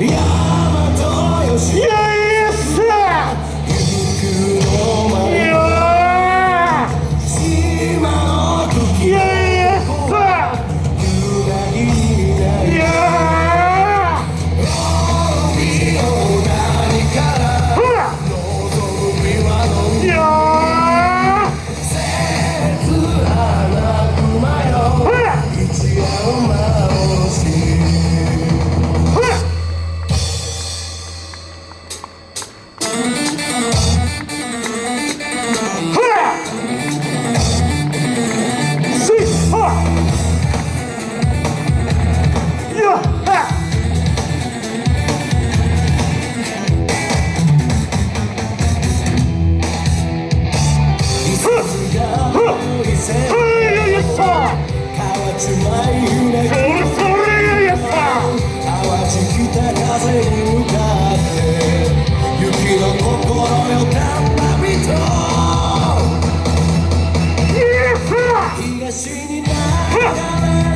Yeah! 東に流れ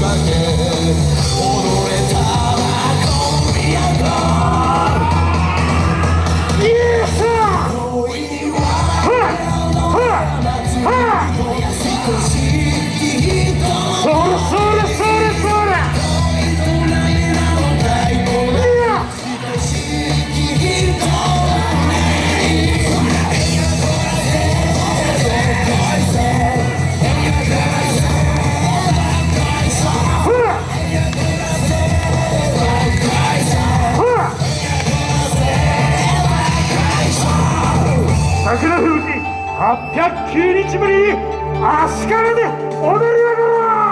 back 809日ぶりに足利で踊りながら。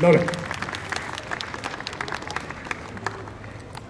乗れ